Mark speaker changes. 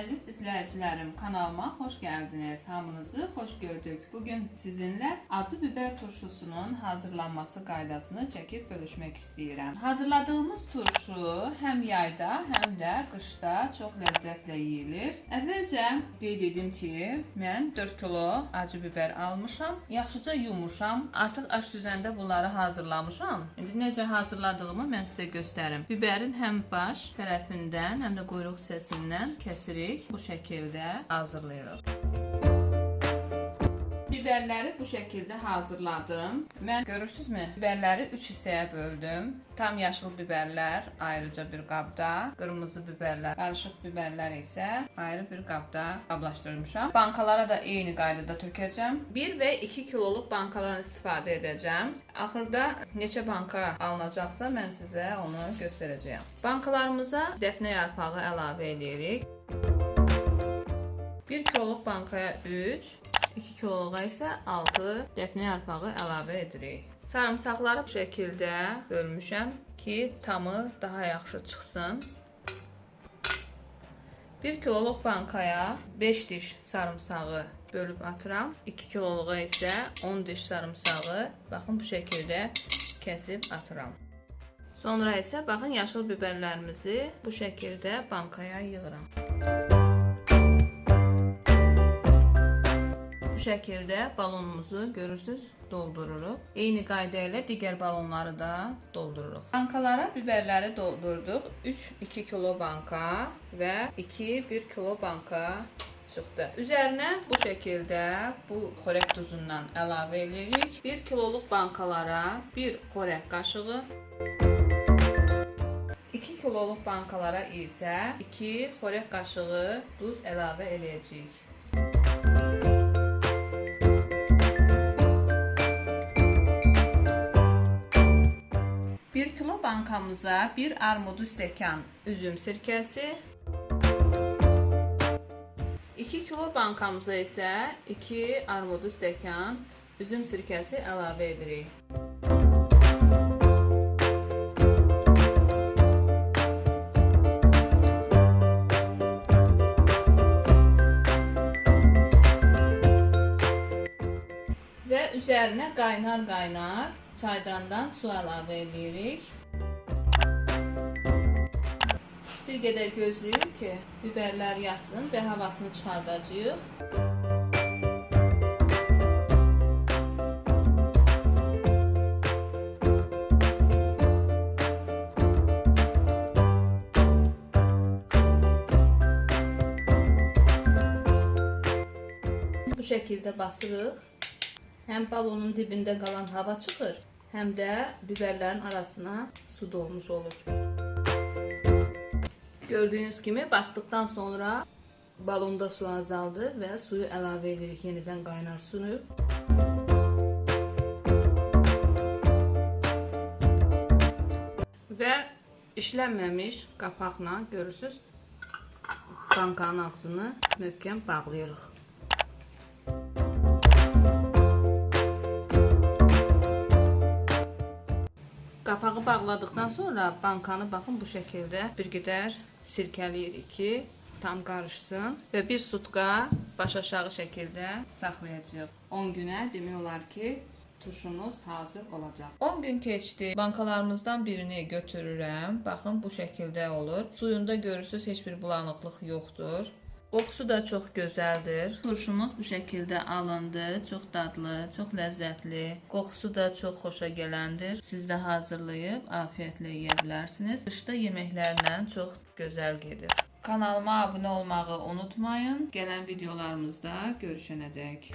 Speaker 1: Əziz izləyicilərim, kanalıma xoş gəldiniz. Hamınızı xoş gördük. Bu gün sizinlə acı biber turşusunun hazırlanması qaydasını çəkib bölüşmək istəyirəm. Hazırladığımız turşu həm yayda, həm də qışda çox ləzzətlə yeyilir. Əvvəlcə qeyd edim ki, mən 4 kilo acı biber almışam. Yaxşıca yumuşam. Artıq aş düzəndə bunları hazırlamışam. İndi necə hazırladığımı mən sizə göstərim. Biberin həm baş tərəfindən, həm də quyruq hissəsindən kəsirik. Bu şəkildə hazırlayırıq. Biberləri bu şəkildə hazırladım. Mən görürsüzmü? Biberləri 3 hissəyə böldüm. Tam yaşıl biberlər ayrıca bir qabda, qırmızı biberlər, qarışıq biberlər isə ayrı bir qabda qablaşdırmışam. Bankalara da eyni qaydada tökəcəm. 1 və 2 kiloluq bankalardan istifadə edəcəm. Axırda neçə banka alınacaqsa mən sizə onu göstərəcəyəm. Bankalarımıza dəfnə yarpağı əlavə edirik. 1 kiloluq bankaya 3, 2 kiloluğa isə 6 dəfnə yarpağı əlavə edirik. Sarımsaqları bu şəkildə bölmüşəm ki, tamı daha yaxşı çıxsın. 1 kiloluq bankaya 5 diş sarımsağı bölüb atıram. 2 kiloluğa isə 10 diş sarımsağı baxın bu şəkildə kəsib atıram. Sonra isə baxın yaşıl biberlərimizi bu şəkildə bankaya yığıram. Bu şəkildə balonumuzu görürsüz doldururuq. Eyni qayda ilə digər balonları da doldururuq. Bankalara biberləri doldurduq. 3-2 kilo banka və 2-1 kilo banka çıxdı. Üzərinə bu şəkildə bu xörək duzundan əlavə edirik. 1 kiloluq bankalara 1 xörək qaşığı 2 kiloluq bankalara isə 2 xörək qaşığı duz əlavə edəcəyik. Bankamıza 1 armudu stəkan üzüm sirkəsi 2 kilo bankamıza isə 2 armudu stəkan üzüm sirkəsi əlavə edirik. Və üzərinə qaynar-qaynar çaydandan su əlavə edirik. Bir qədər gözləyirik ki, biberlər yatsın və havasını çıxardacağıq. Bu şəkildə basırıq. Həm balonun dibində qalan hava çıxır, həm də biberlərin arasına su dolmuş olur. Gördüyünüz kimi basdıqdan sonra balonda su azaldı və suyu əlavə edirik yenidən qaynar suyu. Və işlənməmiş qapaqla görürsüz bankanın ağzını möhkəm bağlayırıq. Qapağı bağladıqdan sonra bankanı baxın bu şəkildə bir qədər sirkəliyirik ki, tam qarışsın və bir sutka baş aşağı şəkildə saxlayacağıq. 10 günə demək olar ki, turşumuz hazır olacaq. 10 gün keçdi. Bankalarımızdan birini götürürəm. Baxın bu şəkildə olur. Suyunda görürsüz heç bir bulanıqlıq yoxdur. Qoxusu da çox gözəldir. Turşumuz bu şəkildə alındı. Çox dadlı, çox ləzzətli. Qoxusu da çox xoşa gələndir. Siz də hazırlayıb afiyetlə yeyə bilərsiniz. Qışda yeməklərlə çox gözəl gedir. Kanalıma abunə olmağı unutmayın. Gələn videolarımızda görüşənədək.